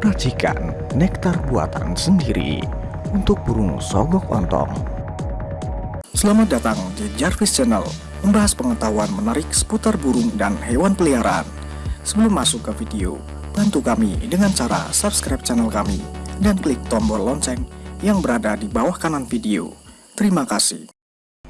Racikan nektar buatan sendiri untuk burung sogok ontong. Selamat datang di Jarvis Channel, membahas pengetahuan menarik seputar burung dan hewan peliharaan. Sebelum masuk ke video, bantu kami dengan cara subscribe channel kami dan klik tombol lonceng yang berada di bawah kanan video. Terima kasih.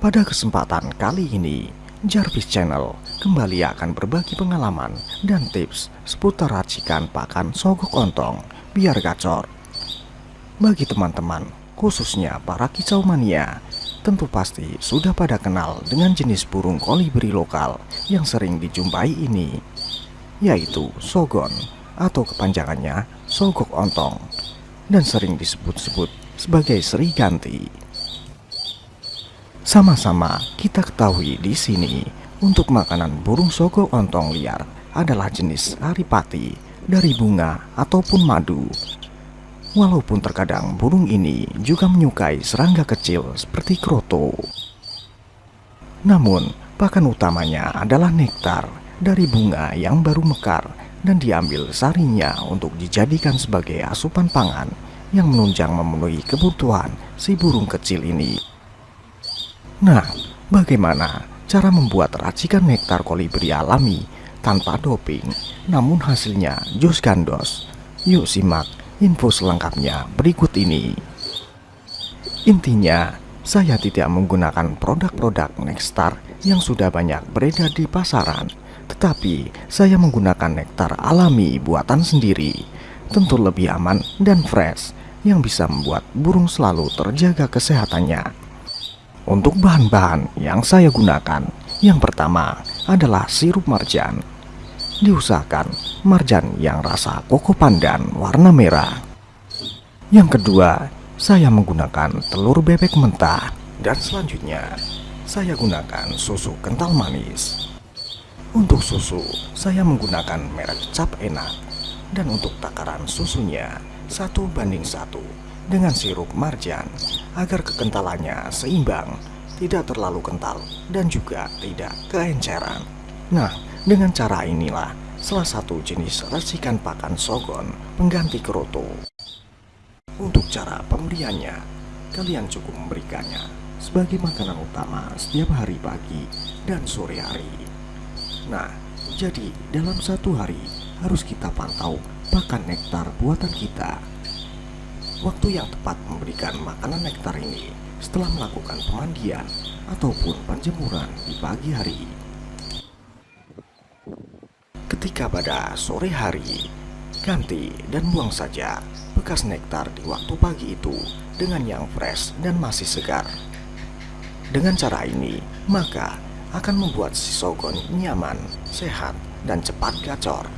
Pada kesempatan kali ini, Jarvis Channel kembali akan berbagi pengalaman dan tips seputar racikan pakan sogok ontong biar gacor. Bagi teman-teman, khususnya para kicau mania, tentu pasti sudah pada kenal dengan jenis burung kolibri lokal yang sering dijumpai ini, yaitu sogon atau kepanjangannya sogok ontong dan sering disebut-sebut sebagai seriganti. Sama-sama kita ketahui di sini, untuk makanan burung sogok ontong liar adalah jenis aripati dari bunga ataupun madu. Walaupun terkadang burung ini juga menyukai serangga kecil seperti kroto. Namun, pakan utamanya adalah nektar dari bunga yang baru mekar dan diambil sarinya untuk dijadikan sebagai asupan pangan yang menunjang memenuhi kebutuhan si burung kecil ini. Nah, bagaimana cara membuat racikan nektar kolibri alami tanpa doping, namun hasilnya jus gandos? Yuk simak info selengkapnya berikut ini. Intinya, saya tidak menggunakan produk-produk Nextar yang sudah banyak beredar di pasaran, tetapi saya menggunakan nektar alami buatan sendiri, tentu lebih aman dan fresh, yang bisa membuat burung selalu terjaga kesehatannya. Untuk bahan-bahan yang saya gunakan, yang pertama adalah sirup marjan. Diusahakan marjan yang rasa koko pandan warna merah. Yang kedua, saya menggunakan telur bebek mentah. Dan selanjutnya, saya gunakan susu kental manis. Untuk susu, saya menggunakan merek cap enak. Dan untuk takaran susunya, satu banding satu dengan sirup marjan agar kekentalannya seimbang, tidak terlalu kental dan juga tidak keenceran. Nah, dengan cara inilah salah satu jenis racikan pakan sogon pengganti keroto. Untuk cara pemberiannya, kalian cukup memberikannya sebagai makanan utama setiap hari pagi dan sore hari. Nah, jadi dalam satu hari harus kita pantau pakan nektar buatan kita Waktu yang tepat memberikan makanan nektar ini setelah melakukan pemandian ataupun penjemuran di pagi hari. Ketika pada sore hari, ganti dan buang saja bekas nektar di waktu pagi itu dengan yang fresh dan masih segar. Dengan cara ini, maka akan membuat si sogon nyaman, sehat, dan cepat gacor.